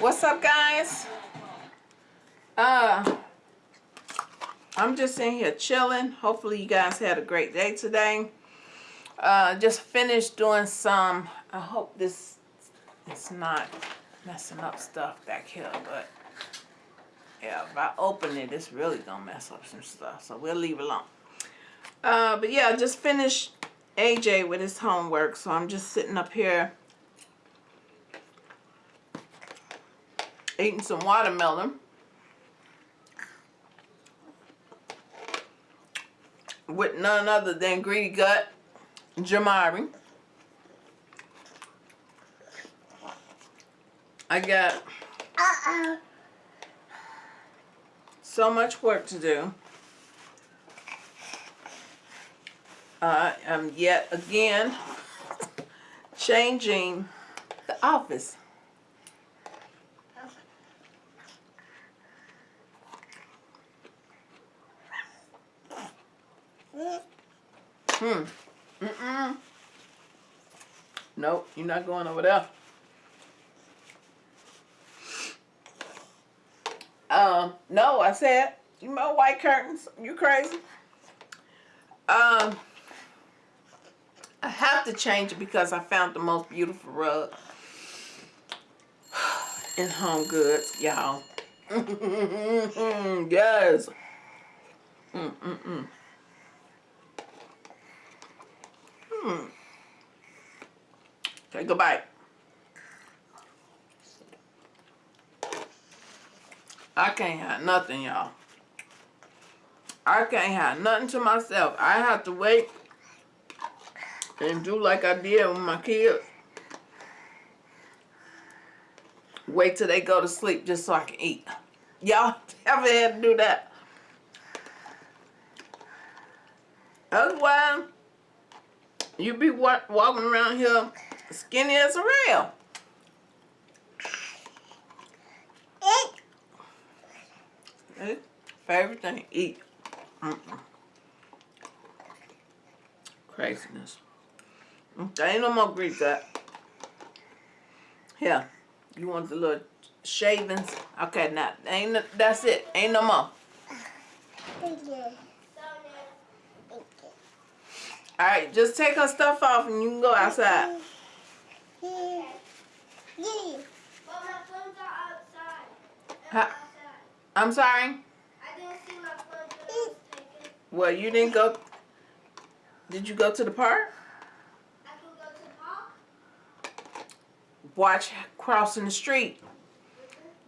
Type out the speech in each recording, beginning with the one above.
What's up, guys? Uh, I'm just in here chilling. Hopefully, you guys had a great day today. Uh, just finished doing some. I hope this is not messing up stuff back here, but yeah, if I open it, it's really gonna mess up some stuff. So we'll leave it alone. Uh, but yeah, just finished AJ with his homework, so I'm just sitting up here eating some watermelon. With none other than Greedy Gut Jamari. I got Uh-oh. so much work to do. I am yet again changing the office. Hmm. Mm-mm. Nope, you're not going over there. Um, no, I said, you know white curtains. You crazy? Um, I have to change it because I found the most beautiful rug in Home Goods, y'all. yes. Mm-mm-mm. Hmm. Bite. I can't have nothing, y'all. I can't have nothing to myself. I have to wait and do like I did with my kids. Wait till they go to sleep just so I can eat. Y'all ever had to do that? Otherwise, you be walking around here skinny as a rail. Hey, favorite thing, eat. Mm -mm. Craziness. There ain't no more Greek that. Here, you want the little shavings? Okay, now ain't no, that's it. Ain't no more. All right, just take her stuff off and you can go outside. Yeah. Yeah. Well, my phones are outside. They're outside. I'm sorry. I didn't see my phone. Well, you didn't go. Did you go to the park? I can go to the park. Watch crossing the street.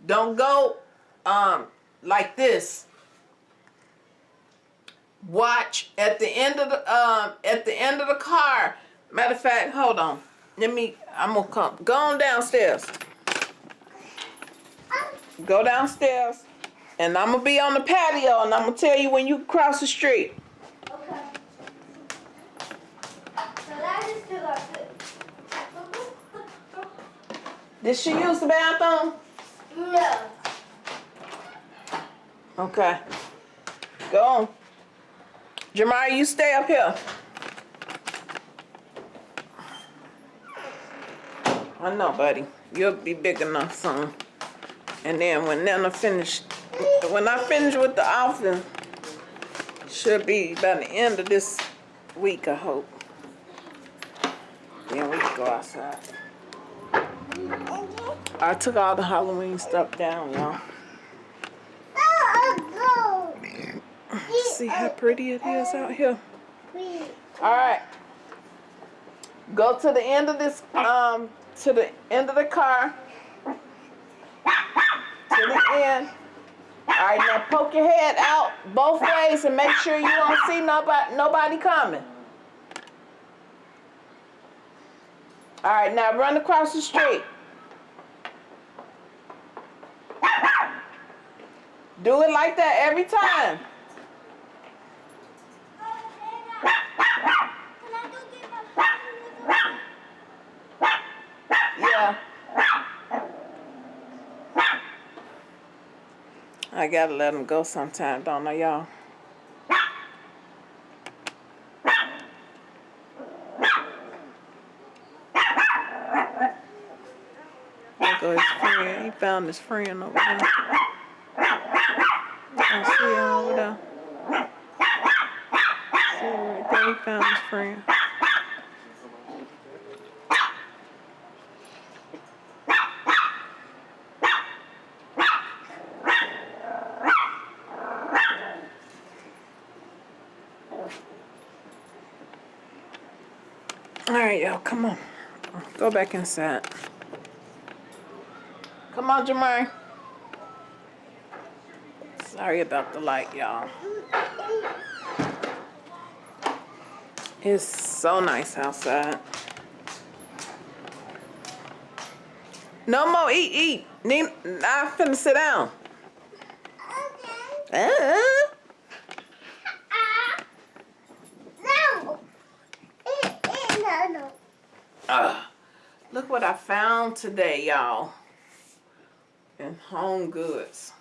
Don't go um like this. Watch at the end of the um at the end of the car. Matter of fact, hold on. Let me I'm gonna come. Go on downstairs. Go downstairs. And I'm gonna be on the patio and I'm gonna tell you when you cross the street. Okay. So that is. Did she use the bathroom? No. Okay. Go on. Jamari, you stay up here. I know, buddy. You'll be big enough soon. And then when Nana finish, when I finish with the office, should be by the end of this week, I hope. Then we can go outside. I took all the Halloween stuff down, y'all. See how pretty it is out here. All right. Go to the end of this, um, to the end of the car. To the end. All right, now poke your head out both ways and make sure you don't see nobody, nobody coming. All right, now run across the street. Do it like that every time. Yeah. I gotta let them go sometime, don't I, y'all? His friend. he found his friend over there. I see him over there. See him right there. He found his friend. All right, y'all, come on. Go back inside. Come on, Jamari. Sorry about the light, y'all. It's so nice outside. No more eat, eat. Need, I'm finna sit down. Okay. Uh. No. Eh, eh, no, no. uh, look what I found today, y'all. In Home Goods.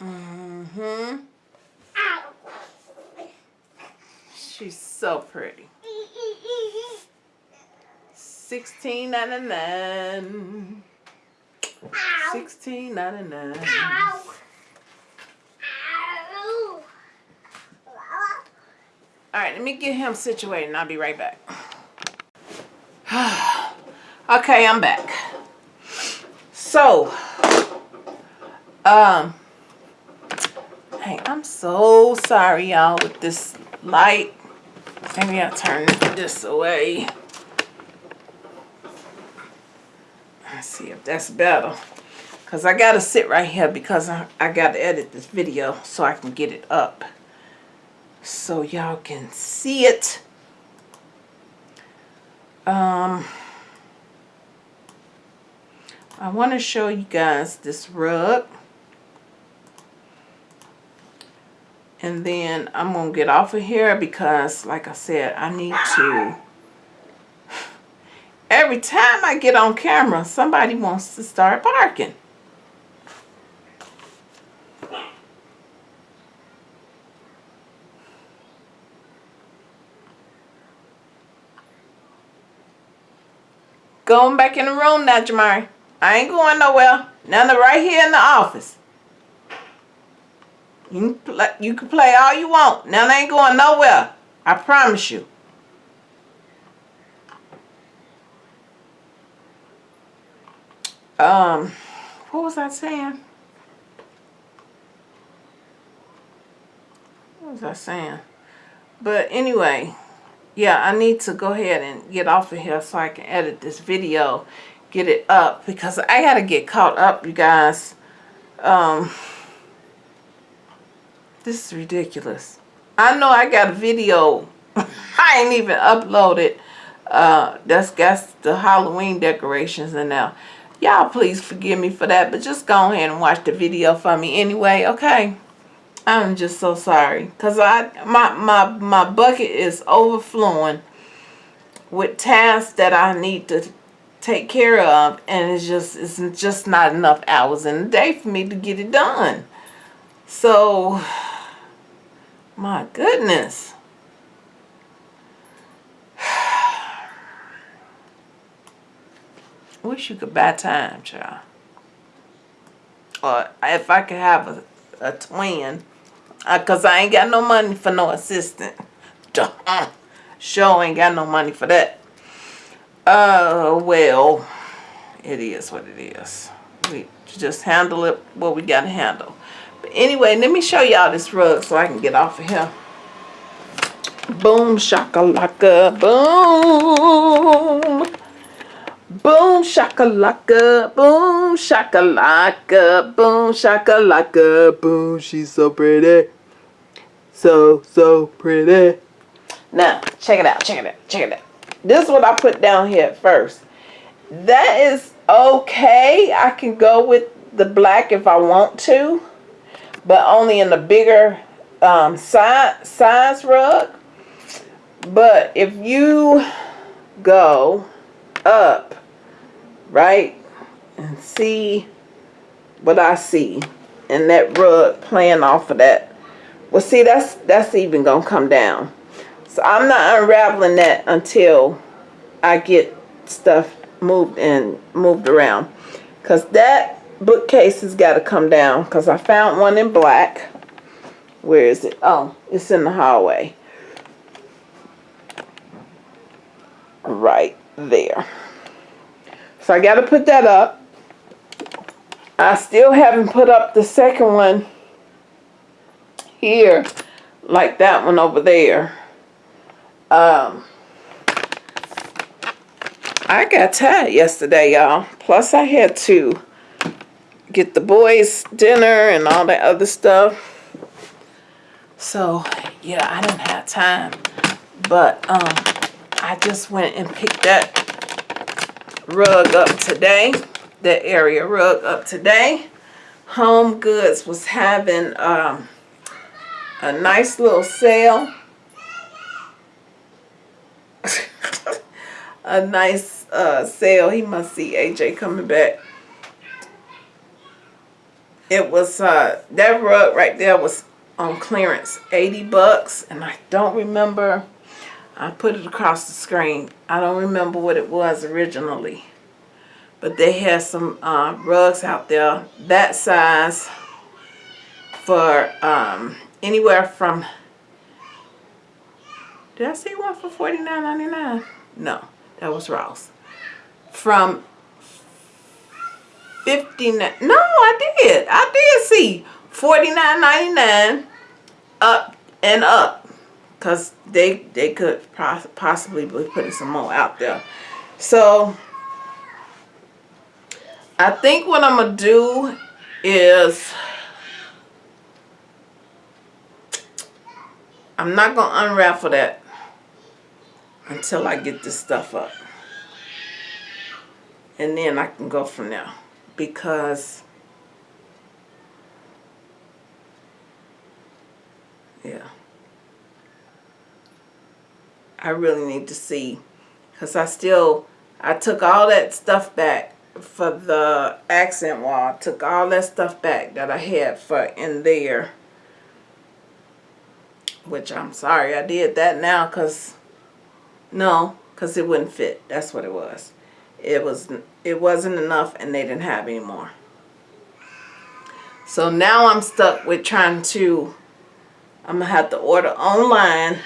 Mm-hmm. She's so pretty. Sixteen ninety nine. Sixteen ninety nine. All right, let me get him situated and I'll be right back. okay, I'm back. So, um, hey, I'm so sorry, y'all, with this light. Maybe I'll turn this away. Let's see if that's better. Because I got to sit right here because I, I got to edit this video so I can get it up so y'all can see it. Um, I want to show you guys this rug. And then I'm going to get off of here because, like I said, I need to... Every time I get on camera, somebody wants to start barking. Going back in the room now, Jamari. I ain't going nowhere. Of right here in the office. You can play, you can play all you want. None ain't going nowhere. I promise you. Um, what was I saying? What was I saying? But anyway, yeah, I need to go ahead and get off of here so I can edit this video, get it up because I gotta get caught up, you guys. Um, this is ridiculous. I know I got a video. I ain't even uploaded. Uh, that's got the Halloween decorations in there. Y'all please forgive me for that, but just go ahead and watch the video for me anyway, okay? I'm just so sorry cuz I my my my bucket is overflowing with tasks that I need to take care of and it's just it's just not enough hours in the day for me to get it done. So my goodness. Wish you could buy time, child. Or if I could have a, a twin uh, because I ain't got no money for no assistant. Sure ain't got no money for that. Uh, well, it is what it is. We just handle it what we got to handle. But anyway, let me show y'all this rug so I can get off of here. Boom shakalaka, boom. Boom shakalaka, boom shakalaka, boom shakalaka, boom. She's so pretty. So, so pretty. Now, check it out, check it out, check it out. This is what I put down here at first. That is okay. I can go with the black if I want to, but only in the bigger um, size, size rug. But if you go up, right, and see what I see, and that rug playing off of that, well, see, that's that's even gonna come down. So I'm not unraveling that until I get stuff moved and moved around. Because that bookcase has got to come down. Because I found one in black. Where is it? Oh, it's in the hallway. Right there. So I got to put that up. I still haven't put up the second one here like that one over there. Um, I got tired yesterday, y'all. Plus, I had to get the boys dinner and all that other stuff. So, yeah, I didn't have time. But um, I just went and picked that rug up today. That area rug up today. Home Goods was having um, a nice little sale. a nice uh, sale. He must see AJ coming back. It was uh, that rug right there was on clearance, 80 bucks, and I don't remember. I put it across the screen. I don't remember what it was originally. But they had some uh, rugs out there that size for um, anywhere from did I see one for forty nine ninety nine? No, that was Ross. From fifty nine. No, I did. I did see forty nine ninety nine up and up, cause they they could poss possibly be putting some more out there. So I think what I'm gonna do is I'm not gonna unravel that until I get this stuff up. And then I can go from there. Because, yeah. I really need to see. Because I still, I took all that stuff back for the accent wall. I took all that stuff back that I had for in there. Which I'm sorry I did that now because no, because it wouldn't fit. That's what it was. It was it wasn't enough and they didn't have any more. So now I'm stuck with trying to I'm gonna have to order online.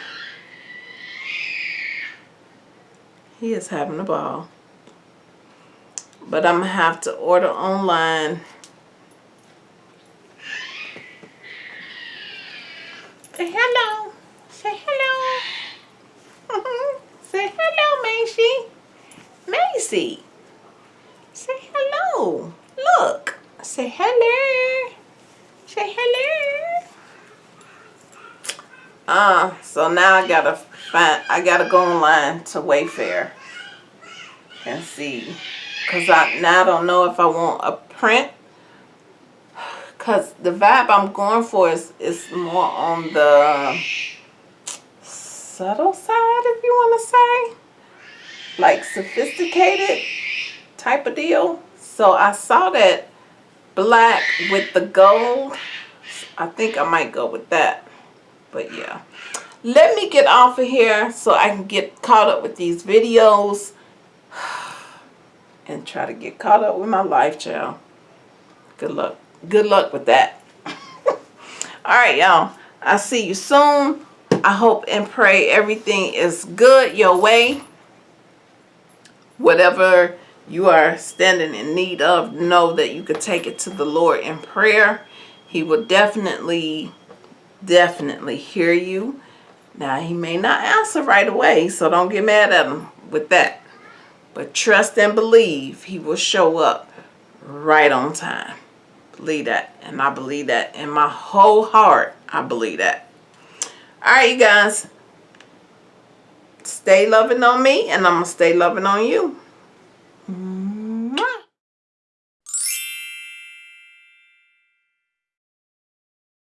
He is having a ball. But I'm gonna have to order online. Say hello. Say hello. Hello, Macy. Macy. Say hello. Look. Say hello. Say hello. Uh, so now I gotta find, I gotta go online to Wayfair and see. Cause I now I don't know if I want a print. Cause the vibe I'm going for is, is more on the subtle side, if you want to say. Like sophisticated type of deal. So I saw that black with the gold. I think I might go with that. But yeah. Let me get off of here so I can get caught up with these videos. And try to get caught up with my life, child. Good luck. Good luck with that. Alright, y'all. I'll see you soon. I hope and pray everything is good your way. Whatever you are standing in need of, know that you could take it to the Lord in prayer. He will definitely, definitely hear you. Now, he may not answer right away, so don't get mad at him with that. But trust and believe he will show up right on time. Believe that. And I believe that in my whole heart. I believe that. Alright, you guys. Stay loving on me and I'm going to stay loving on you.